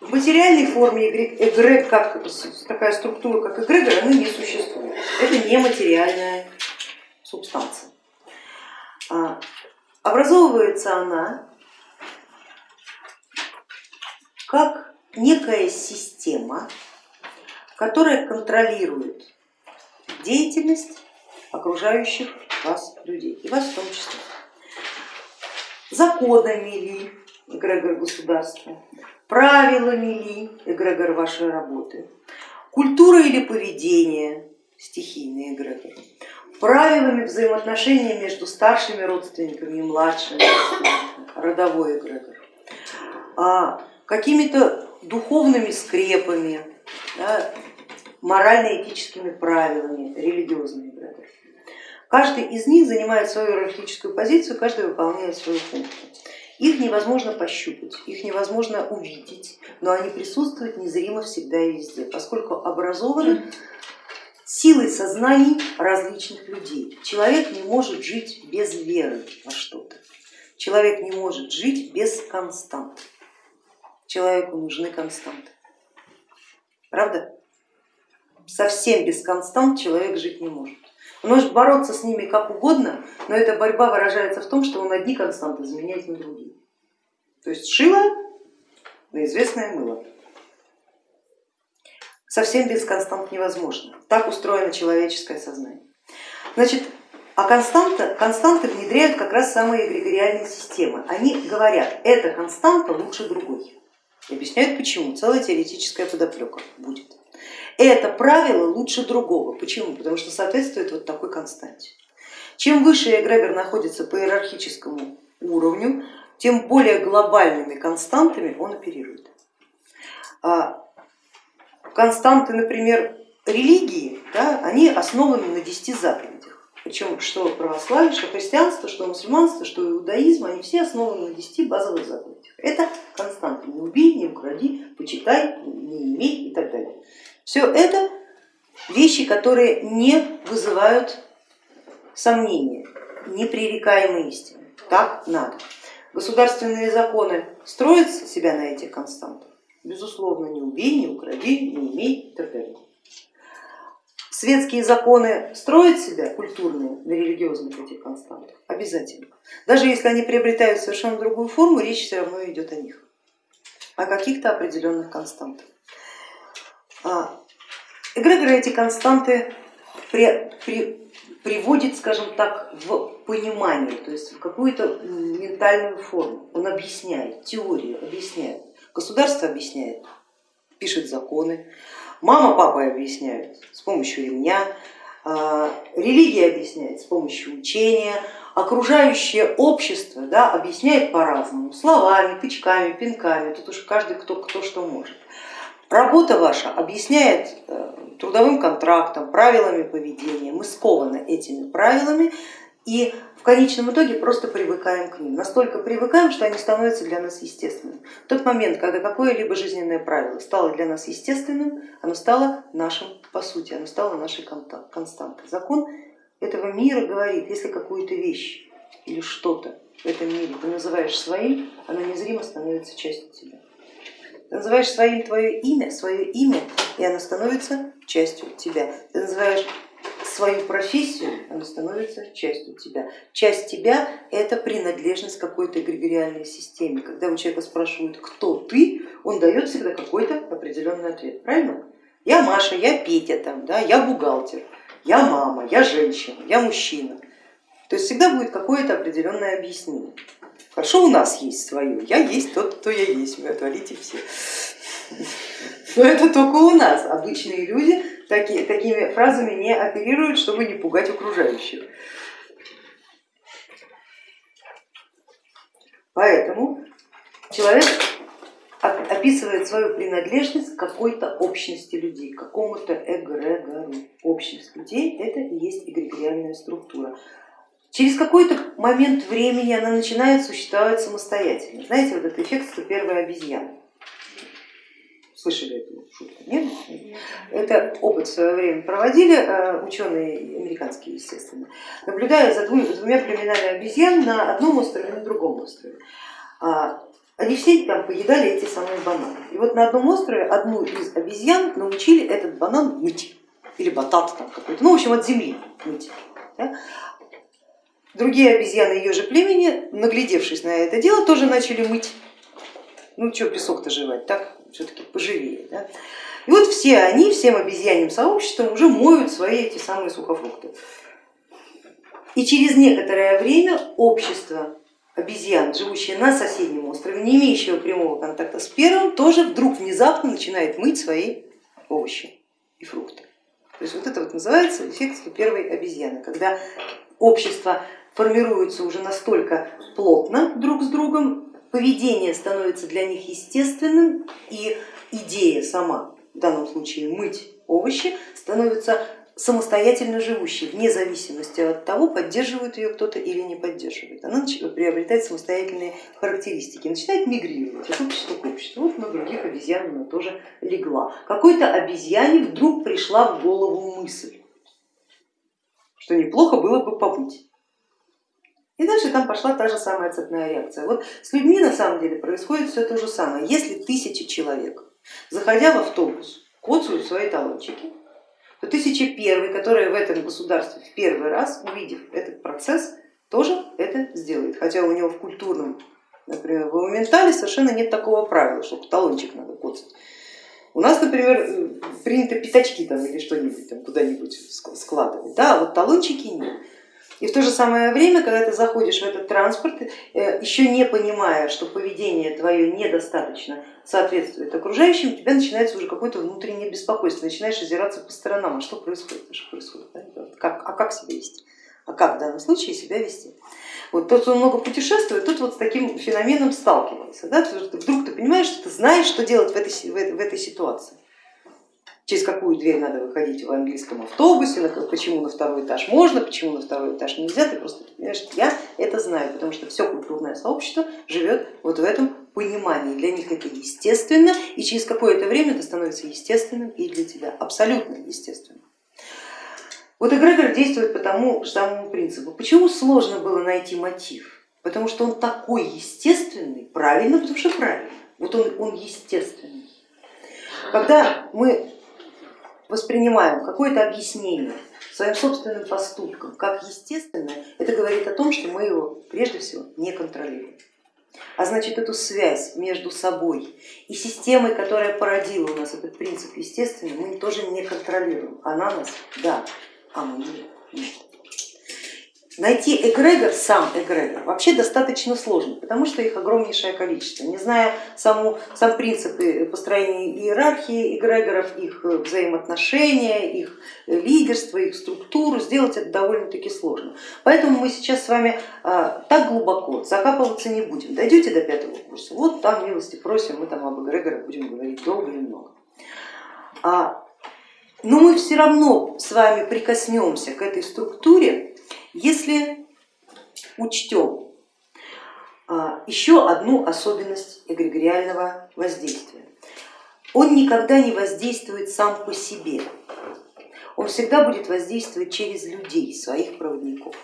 В материальной форме эгрегор, как такая структура, как эгрегор, она не существует. Это не материальная субстанция. А, образовывается она как некая система, которая контролирует деятельность окружающих вас людей, и вас в том числе. Законами ли эгрегор государства, правилами ли эгрегор вашей работы, культура или поведение, стихийный эгрегор, правилами взаимоотношений между старшими родственниками и младшими родовой эгрегор, а какими-то духовными скрепами, да, морально-этическими правилами, религиозный эгрегор. Каждый из них занимает свою иерархическую позицию, каждый выполняет свою функцию. Их невозможно пощупать, их невозможно увидеть, но они присутствуют незримо всегда и везде, поскольку образованы силой сознаний различных людей. Человек не может жить без веры во что-то, человек не может жить без констант, человеку нужны константы. Правда? Совсем без констант человек жить не может. Может бороться с ними как угодно, но эта борьба выражается в том, что он одни константы заменяет на другие. То есть шило на известное мыло. Совсем без констант невозможно. Так устроено человеческое сознание. Значит, а константа, константы внедряют как раз самые эгрегориальные системы. Они говорят, эта константа лучше другой. И объясняют почему, целая теоретическая подоплека будет. Это правило лучше другого. Почему? Потому что соответствует вот такой константе. Чем выше эгрегор находится по иерархическому уровню, тем более глобальными константами он оперирует. А константы, например, религии, да, они основаны на десяти заповедях. Причем что православие, что христианство, что мусульманство, что иудаизм, они все основаны на десяти базовых заповедях. Это константы. Не убей, не укради, почитай, не имей и так далее. Все это вещи, которые не вызывают сомнения, непререкаемые истины. Так надо. Государственные законы строят себя на этих константах? Безусловно, не убей, не укради, не имей и так далее. Светские законы строят себя, культурные, на религиозных этих константах? Обязательно. Даже если они приобретают совершенно другую форму, речь все равно идет о них, о каких-то определенных константах. А, эгрегоры эти константы при, при, приводит, скажем так, в понимание, то есть в какую-то ментальную форму. Он объясняет, теорию объясняет, государство объясняет, пишет законы, мама, папа объясняют с помощью ремня, а, религия объясняет с помощью учения, окружающее общество да, объясняет по-разному, словами, тычками, пинками, тут уж каждый кто, кто что может. Работа ваша объясняет э, трудовым контрактом, правилами поведения, мы скованы этими правилами и в конечном итоге просто привыкаем к ним. Настолько привыкаем, что они становятся для нас естественными. В тот момент, когда какое-либо жизненное правило стало для нас естественным, оно стало нашим по сути, оно стало нашей константой. Закон этого мира говорит, если какую-то вещь или что-то в этом мире ты называешь своим, оно незримо становится частью тебя. Называешь своим твое имя, свое имя, и оно становится частью тебя. Ты называешь свою профессию, оно становится частью тебя. Часть тебя это принадлежность какой-то эгрегориальной системе. Когда у человека спрашивают, кто ты, он дает всегда какой-то определенный ответ. Правильно? Я Маша, я Петя, там, да, я бухгалтер, я мама, я женщина, я мужчина. То есть всегда будет какое-то определенное объяснение. Хорошо, у нас есть свое, я есть тот, кто я есть, вы отвалите все. Но это только у нас, обычные люди такие, такими фразами не оперируют, чтобы не пугать окружающих. Поэтому человек описывает свою принадлежность к какой-то общности людей, к какому-то эгрегору. Общность людей это и есть эгрегориальная структура. Через какой-то момент времени она начинает существовать самостоятельно. Знаете, вот этот эффект 101 обезьяны. Слышали эту шутку? Нет? Это опыт в свое время проводили э, ученые американские, естественно, наблюдая за двумя племенами обезьян на одном острове и на другом острове. А, они все там поедали эти самые бананы. И вот на одном острове одну из обезьян научили этот банан мыть, или батат там какой-то, ну в общем от земли мыть. Да? Другие обезьяны ее же племени, наглядевшись на это дело, тоже начали мыть. Ну что песок-то жевать, так все-таки поживее. Да? И вот все они, всем обезьяньим сообществом уже моют свои эти самые сухофрукты. И через некоторое время общество обезьян, живущее на соседнем острове, не имеющего прямого контакта с первым, тоже вдруг внезапно начинает мыть свои овощи и фрукты. То есть вот это вот называется эффект первой обезьяны, когда общество формируется уже настолько плотно друг с другом, поведение становится для них естественным и идея сама, в данном случае мыть овощи, становится самостоятельно живущей, вне зависимости от того, поддерживает ее кто-то или не поддерживает. Она приобретает самостоятельные характеристики, начинает мигрировать от общества к обществу. Вот на других обезьян она тоже легла. Какой-то обезьяне вдруг пришла в голову мысль, что неплохо было бы побыть. И дальше там пошла та же самая цепная реакция. Вот с людьми на самом деле происходит все то же самое. Если тысячи человек, заходя в автобус, коцают свои талончики, то тысяча первый, который в этом государстве в первый раз, увидев этот процесс, тоже это сделает. Хотя у него в культурном, например, в моментале совершенно нет такого правила, что талончик надо коцать. У нас, например, принято пятачки там или что-нибудь там куда-нибудь складывать, да, а вот талончики нет. И в то же самое время, когда ты заходишь в этот транспорт, э, еще не понимая, что поведение твое недостаточно соответствует окружающим, у тебя начинается уже какое-то внутреннее беспокойство, начинаешь озираться по сторонам, а что происходит, что происходит, как, а как себя вести, а как в данном случае себя вести. Вот тот, кто много путешествует, тот вот с таким феноменом сталкивается. Да? Вдруг ты понимаешь, что ты знаешь, что делать в этой, в этой ситуации через какую дверь надо выходить в английском автобусе, почему на второй этаж можно, почему на второй этаж нельзя, ты просто понимаешь, я это знаю, потому что все культурное сообщество живет вот в этом понимании, для них это естественно, и через какое-то время это становится естественным и для тебя, абсолютно естественным. Вот эгрегор действует по тому же самому принципу. Почему сложно было найти мотив? Потому что он такой естественный, правильно, потому что правильно, вот он, он естественный. Когда мы воспринимаем какое-то объяснение своим собственным поступкам как естественное, это говорит о том, что мы его прежде всего не контролируем. А значит, эту связь между собой и системой, которая породила у нас этот принцип естественный, мы тоже не контролируем. Она нас, да, а мы нет. Найти эгрегор, сам эгрегор, вообще достаточно сложно, потому что их огромнейшее количество. Не зная саму, сам принцип построения иерархии эгрегоров, их взаимоотношения, их лидерство, их структуру, сделать это довольно-таки сложно. Поэтому мы сейчас с вами а, так глубоко закапываться не будем. Дойдете до пятого курса, вот там милости просим, мы там об эгрегорах будем говорить долго и много. А, но мы все равно с вами прикоснемся к этой структуре если учтем а, еще одну особенность эгрегориального воздействия, он никогда не воздействует сам по себе, он всегда будет воздействовать через людей, своих проводников.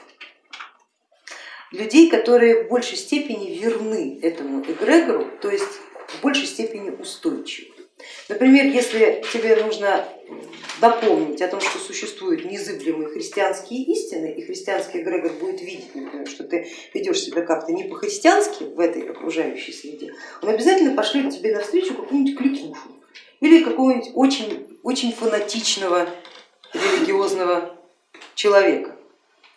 Людей, которые в большей степени верны этому эгрегору, то есть в большей степени устойчивы. Например, если тебе нужно напомнить о том, что существуют незыблемые христианские истины, и христианский эгрегор будет видеть, например, что ты ведешь себя как-то не по-христиански в этой окружающей среде, он обязательно пошлет тебе навстречу какую-нибудь кликушу или какого-нибудь очень, очень фанатичного религиозного человека,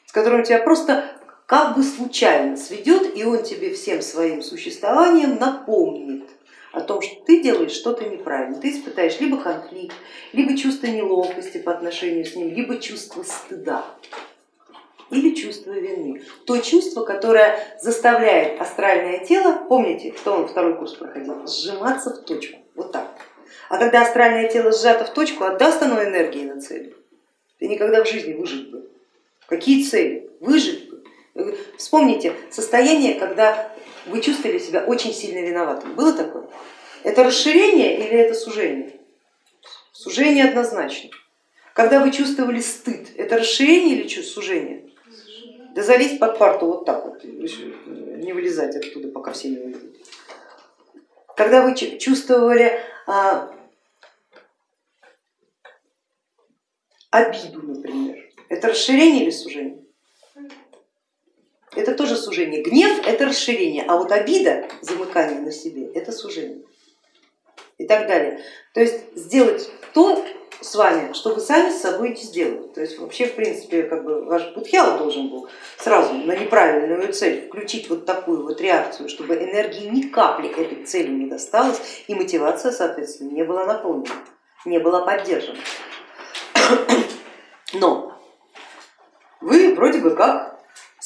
с которым тебя просто как бы случайно сведет, и он тебе всем своим существованием напомнит о том, что ты делаешь что-то неправильно, ты испытаешь либо конфликт, либо чувство неловкости по отношению с ним, либо чувство стыда или чувство вины. То чувство, которое заставляет астральное тело, помните, кто он второй курс проходил, сжиматься в точку, вот так. А когда астральное тело сжато в точку, отдаст оно энергии на цели. Ты никогда в жизни выжить бы. Какие цели? Выжить бы. Вспомните состояние, когда вы чувствовали себя очень сильно виноватым. Было такое? Это расширение или это сужение? Сужение однозначно. Когда вы чувствовали стыд, это расширение или сужение? Да залезть под парту вот так вот, не вылезать оттуда, пока все не увидят. когда вы чувствовали а, обиду, например, это расширение или сужение? Это тоже сужение. Гнев это расширение, а вот обида, замыкание на себе, это сужение. И так далее. То есть сделать то с вами, что вы сами с собой не сделали. То есть вообще, в принципе, как бы ваш Будхял должен был сразу на неправильную цель включить вот такую вот реакцию, чтобы энергии ни капли этой цели не досталось и мотивация, соответственно, не была наполнена, не была поддержана. Но вы вроде бы как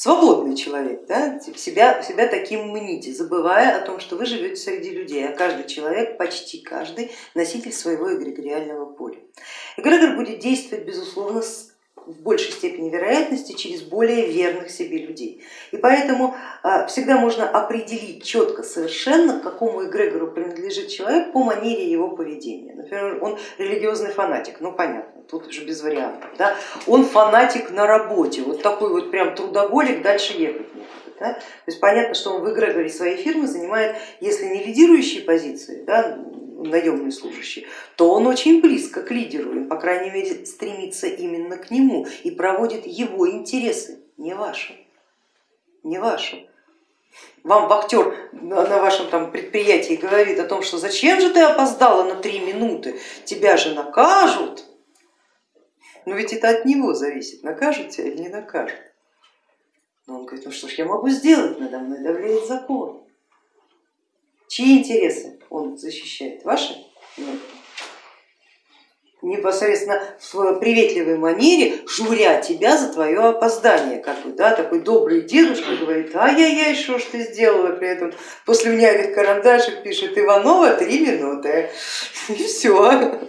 свободный человек, да? себя, себя таким мните, забывая о том, что вы живете среди людей, а каждый человек, почти каждый, носитель своего эгрегориального поля. Эгрегор будет действовать, безусловно, в большей степени вероятности через более верных себе людей. И поэтому а, всегда можно определить четко совершенно, к какому эгрегору принадлежит человек по манере его поведения. Например, он религиозный фанатик, ну понятно, тут уже без вариантов. Да? Он фанатик на работе, вот такой вот прям трудоголик, дальше ехать некуда. Да? То есть понятно, что он в эгрегоре своей фирмы занимает, если не лидирующие позиции, да, наемный служащий, то он очень близко к лидеру, и, по крайней мере стремится именно к нему и проводит его интересы, не ваши, не ваши. Вам вахтер на вашем там предприятии говорит о том, что зачем же ты опоздала на три минуты, тебя же накажут. Но ведь это от него зависит, накажут тебя или не накажут. Но он говорит, ну что ж я могу сделать, надо мной давляет закон. Чьи интересы он защищает? Ваши? Непосредственно в приветливой манере журя тебя за твое опоздание, как бы, да, такой добрый дедушка говорит, ай-яй-яй, что ж ты сделала, при этом после унявых карандашек пишет Иванова три минуты, и все.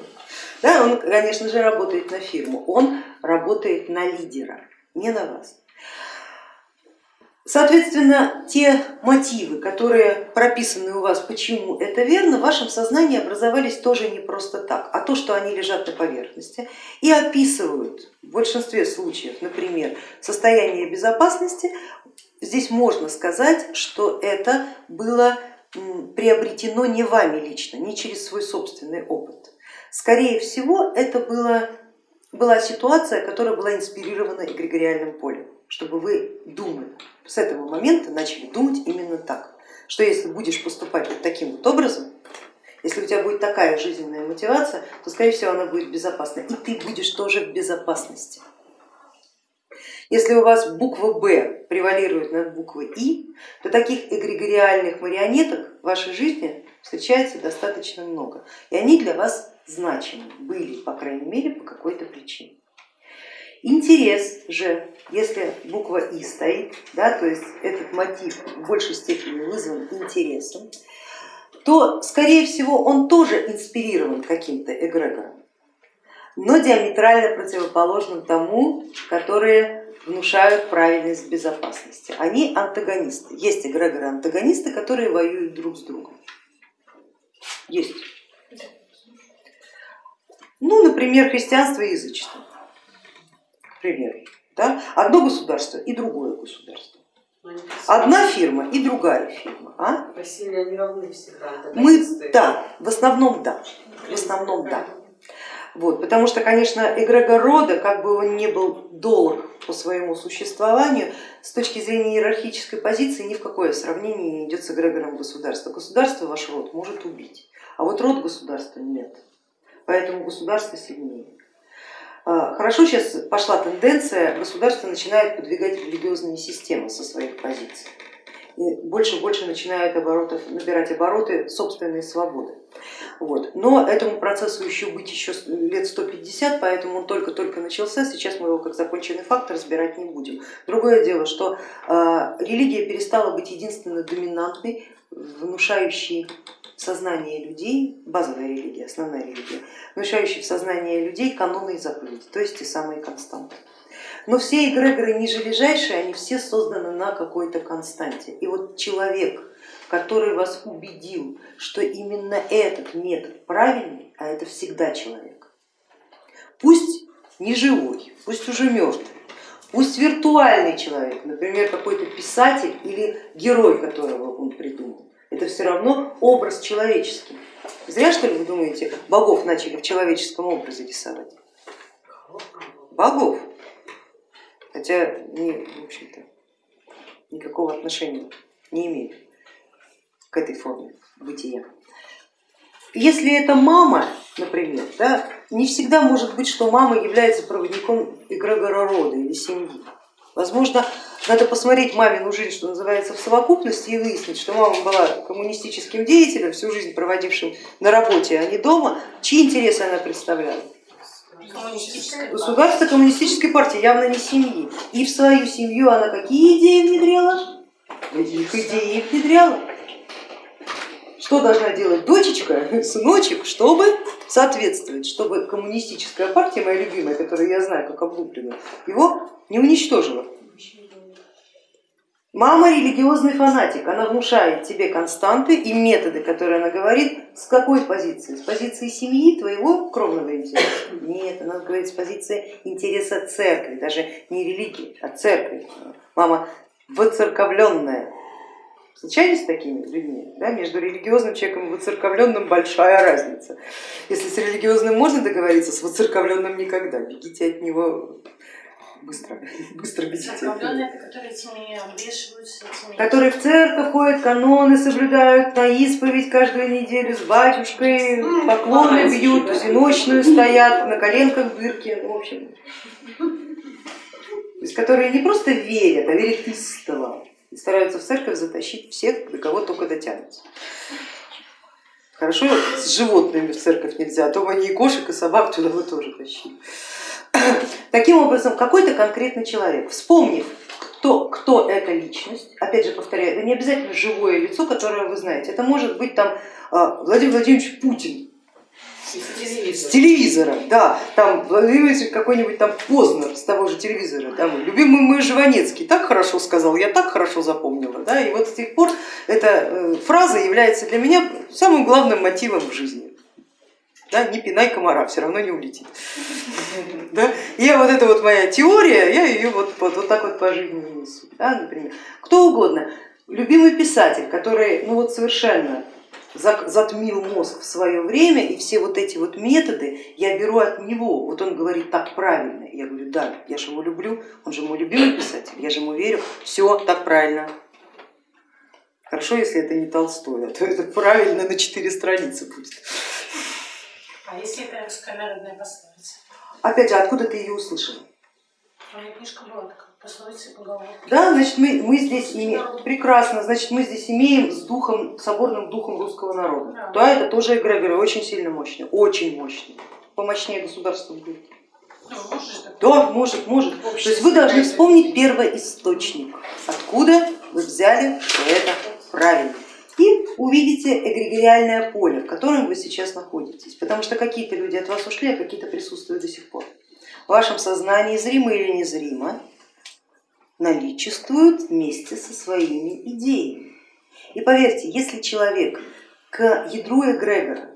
Да, он, конечно же, работает на фирму, он работает на лидера, не на вас. Соответственно, те мотивы, которые прописаны у вас, почему это верно, в вашем сознании образовались тоже не просто так, а то, что они лежат на поверхности и описывают в большинстве случаев, например, состояние безопасности, здесь можно сказать, что это было приобретено не вами лично, не через свой собственный опыт. Скорее всего, это было, была ситуация, которая была инспирирована эгрегориальным полем чтобы вы думали, с этого момента начали думать именно так, что если будешь поступать вот таким вот образом, если у тебя будет такая жизненная мотивация, то скорее всего она будет безопасна, и ты будешь тоже в безопасности. Если у вас буква Б превалирует над буквой И, то таких эгрегориальных марионеток в вашей жизни встречается достаточно много, и они для вас значимы были, по крайней мере, по какой-то причине. Интерес же, если буква И стоит, да, то есть этот мотив в большей степени вызван интересом, то скорее всего он тоже инспирирован каким-то эгрегором, но диаметрально противоположным тому, которые внушают правильность безопасности. Они антагонисты. Есть эгрегоры антагонисты, которые воюют друг с другом. Есть. Ну, например, христианство и язычество пример. Да? Одно государство и другое государство. Одна фирма и другая фирма. А? В России они равны всегда. Мы, да, в основном да, в основном да. Вот, потому что, конечно, эгрегор рода, как бы он ни был долг по своему существованию, с точки зрения иерархической позиции ни в какое сравнение не идет с эгрегором государства. Государство ваш род может убить, а вот род государства нет, поэтому государство сильнее. А, хорошо сейчас пошла тенденция, государство начинает подвигать религиозные системы со своих позиций. И больше и больше начинают оборотов, набирать обороты собственные свободы. Вот. Но этому процессу еще быть еще лет 150, поэтому он только-только начался, сейчас мы его как законченный факт разбирать не будем. Другое дело, что э, религия перестала быть единственной доминантной, внушающей сознание людей, базовая религия, основная религия, внушающая в сознание людей каноны и заповеди, то есть те самые константы. Но все эгрегоры нижележащие, они все созданы на какой-то константе. И вот человек, который вас убедил, что именно этот метод правильный, а это всегда человек, пусть не живой, пусть уже мертвый, пусть виртуальный человек, например, какой-то писатель или герой, которого он придумал, это все равно образ человеческий. Зря что ли вы думаете, богов начали в человеческом образе рисовать? Богов. Хотя они, в общем-то, никакого отношения не имеют к этой форме бытия. Если это мама, например, да, не всегда может быть, что мама является проводником эгрегора рода или семьи. Возможно, надо посмотреть мамину жизнь, что называется, в совокупности и выяснить, что мама была коммунистическим деятелем, всю жизнь проводившим на работе, а не дома, чьи интересы она представляла. Государство коммунистической партии, явно не семьи. И в свою семью она какие идеи внедряла? Их идеи внедряла. Что должна делать дочечка, сыночек, чтобы соответствовать, чтобы коммунистическая партия, моя любимая, которую я знаю как облупленную, его не уничтожила. Мама религиозный фанатик, она внушает тебе константы и методы, которые она говорит, с какой позиции? С позиции семьи, твоего кровного интереса? Нет, она говорит с позиции интереса церкви, даже не религии, а церкви. Мама воцерковленная. Встречались с такими людьми? Да? Между религиозным человеком и воцерковленным большая разница. Если с религиозным можно договориться, с воцерковленным никогда. Бегите от него быстро, быстро бегите. Церковленные, которые этими обвешиваются, этими... Которые в церковь ходят, каноны соблюдают, на исповедь каждую неделю с батюшкой, поклоны бьют, всеночную стоят, на коленках дырки, ну, в общем. То есть, которые не просто верят, а верят истово и стараются в церковь затащить всех, до кого только дотянутся. Хорошо, с животными в церковь нельзя, а то они и кошек, и собак туда вы тоже тащили. Таким образом, какой-то конкретный человек, вспомнив, кто, кто эта личность, опять же повторяю, это не обязательно живое лицо, которое вы знаете, это может быть там а, Владимир Владимирович Путин, с телевизора, да, там какой-нибудь там Познер с того же телевизора, мой любимый мой Жванецкий так хорошо сказал, я так хорошо запомнила, да, и вот с тех пор эта э, фраза является для меня самым главным мотивом в жизни да, не пинай комара, все равно не улетит. Да? И вот эта вот моя теория, я ее вот, вот, вот так вот по жизни несу. Да, например. Кто угодно, любимый писатель, который ну вот совершенно затмил мозг в свое время, и все вот эти вот методы я беру от него. Вот он говорит так правильно. Я говорю, да, я же его люблю, он же мой любимый писатель, я же ему верю, все так правильно. Хорошо, если это не Толстой, а то это правильно на четыре страницы будет. А если это русская народная пословица? Опять же, откуда ты ее услышала? У меня книжка была такая. Да, значит, мы, мы здесь имеем, прекрасно, значит, мы здесь имеем с духом, соборным духом русского народа. Да, да это тоже эгрегоры, очень сильно мощный, очень мощный, помощнее государства будет. Ну, может, да, может, может. То есть вы должны вспомнить первоисточник, откуда вы взяли, что это правильно и увидите эгрегориальное поле, в котором вы сейчас находитесь, потому что какие-то люди от вас ушли, а какие-то присутствуют до сих пор. В вашем сознании, зримо или незримо, наличествуют вместе со своими идеями. И поверьте, если человек к ядру эгрегора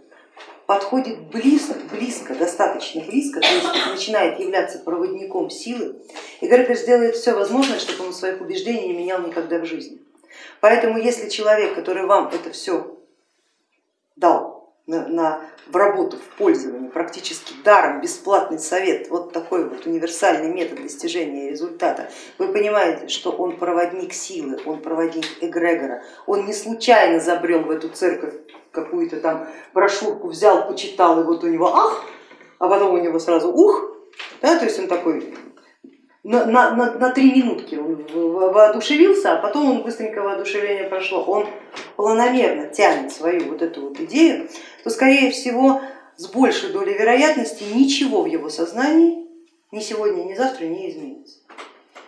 подходит близко, близко, достаточно близко, то есть начинает являться проводником силы, эгрегор сделает все возможное, чтобы он своих убеждений не менял никогда в жизни. Поэтому если человек, который вам это все дал на, на, в работу, в пользование, практически даром, бесплатный совет, вот такой вот универсальный метод достижения результата, вы понимаете, что он проводник силы, он проводник эгрегора, он не случайно забрел в эту церковь, какую-то там брошюрку взял, почитал, и вот у него ах, а потом у него сразу ух, да, то есть он такой на, на, на, три минутки он воодушевился, а потом он быстренько воодушевление прошло, он планомерно тянет свою вот эту вот идею, то скорее всего с большей долей вероятности ничего в его сознании ни сегодня, ни завтра не изменится.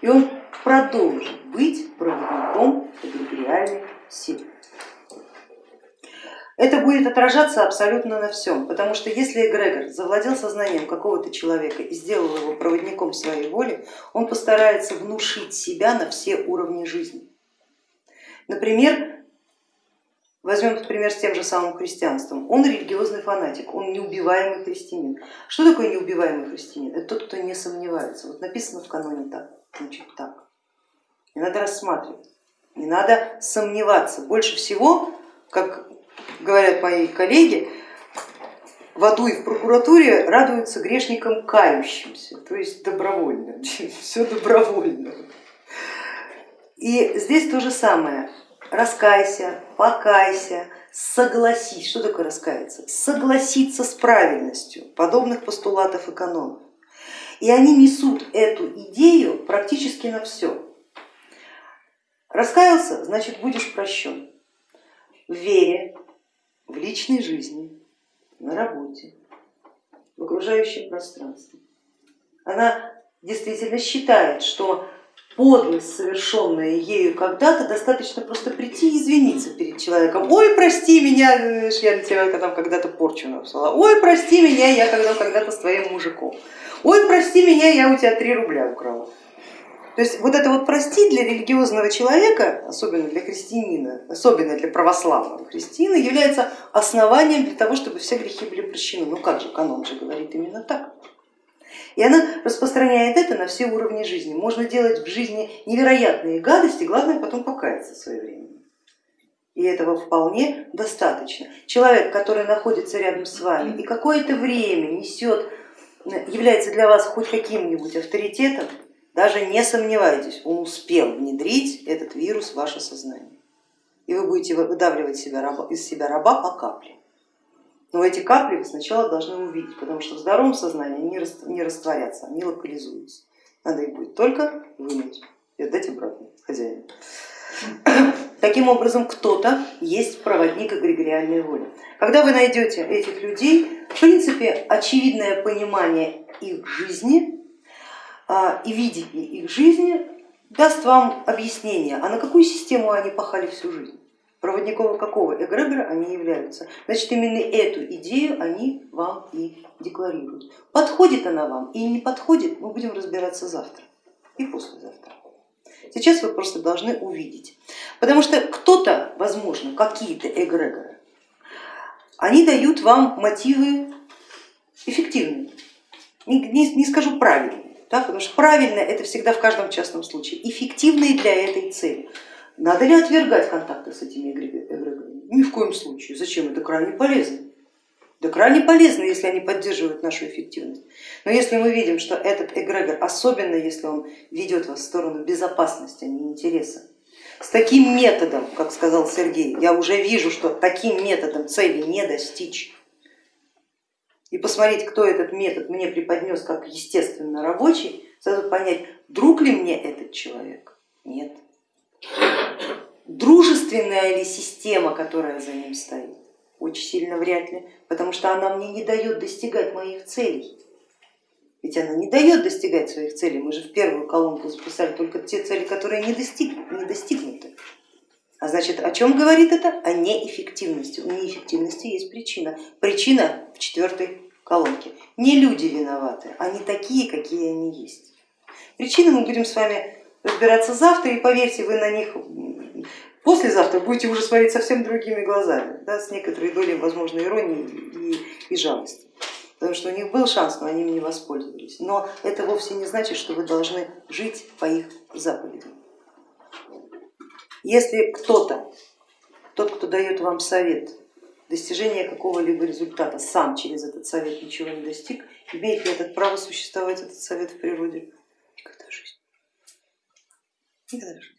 И он продолжит быть проводником эгрегориальной силы. Это будет отражаться абсолютно на всем, потому что если эгрегор завладел сознанием какого-то человека и сделал его проводником своей воли, он постарается внушить себя на все уровни жизни. Например, возьмем пример с тем же самым христианством. Он религиозный фанатик, он неубиваемый христианин. Что такое неубиваемый христианин? Это тот, кто не сомневается. Вот написано в каноне так, значит так. Не надо рассматривать, не надо сомневаться. Больше всего как говорят мои коллеги, в аду и в прокуратуре радуются грешникам кающимся, то есть добровольно, все добровольно. И здесь то же самое, раскайся, покайся, согласись. Что такое раскаяться? Согласиться с правильностью подобных постулатов и канонов. И они несут эту идею практически на все. Раскаялся, значит будешь прощен в вере, в личной жизни, на работе, в окружающем пространстве. Она действительно считает, что подлость, совершенная ею когда-то, достаточно просто прийти и извиниться перед человеком. Ой, прости меня, я на тебя там когда-то порчу написала. Ой, прости меня, я когда когда-то с твоим мужиком. Ой, прости меня, я у тебя три рубля украла. То есть вот это вот прости для религиозного человека, особенно для христианина, особенно для православного христианина, является основанием для того, чтобы все грехи были прощены. Ну как же, канон же говорит именно так. И она распространяет это на все уровни жизни. Можно делать в жизни невероятные гадости, главное потом покаяться своевременно. И этого вполне достаточно. Человек, который находится рядом с вами и какое-то время несет, является для вас хоть каким-нибудь авторитетом, даже не сомневайтесь, он успел внедрить этот вирус в ваше сознание. И вы будете выдавливать себя, из себя раба по капле. Но эти капли вы сначала должны увидеть, потому что в здоровом сознании они не растворятся, они локализуются. Надо их будет только вынуть и отдать обратно хозяину. Таким образом, кто-то есть проводник эгрегориальной воли. Когда вы найдете этих людей, в принципе, очевидное понимание их жизни и видение их жизни даст вам объяснение, а на какую систему они пахали всю жизнь, проводников какого эгрегора они являются. Значит, именно эту идею они вам и декларируют. Подходит она вам или не подходит, мы будем разбираться завтра и послезавтра. Сейчас вы просто должны увидеть, потому что кто-то, возможно, какие-то эгрегоры, они дают вам мотивы эффективные, не, не, не скажу правильные, да, потому что правильно это всегда в каждом частном случае, эффективные для этой цели. Надо ли отвергать контакты с этими эгрегорами? Ни в коем случае. Зачем? Это крайне полезно. Да крайне полезно, если они поддерживают нашу эффективность. Но если мы видим, что этот эгрегор, особенно если он ведет вас в сторону безопасности, а не интереса, с таким методом, как сказал Сергей, я уже вижу, что таким методом цели не достичь, и посмотреть, кто этот метод мне преподнес как естественно рабочий, сразу понять, друг ли мне этот человек? Нет. Дружественная ли система, которая за ним стоит? Очень сильно вряд ли, потому что она мне не дает достигать моих целей. Ведь она не дает достигать своих целей, мы же в первую колонку записали только те цели, которые не, не достигнуты. А значит, о чем говорит это? О неэффективности. У неэффективности есть причина. Причина в четвертой колонке. Не люди виноваты, они такие, какие они есть. Причины мы будем с вами разбираться завтра, и поверьте, вы на них послезавтра будете уже смотреть совсем другими глазами, да, с некоторой долей, возможно, иронии и, и жалости. Потому что у них был шанс, но они им не воспользовались. Но это вовсе не значит, что вы должны жить по их заповедям. Если кто-то, тот, кто дает вам совет, достижения какого-либо результата сам через этот совет ничего не достиг, имеет ли этот право существовать этот совет в природе? Никогда в жизни. Никогда в жизни.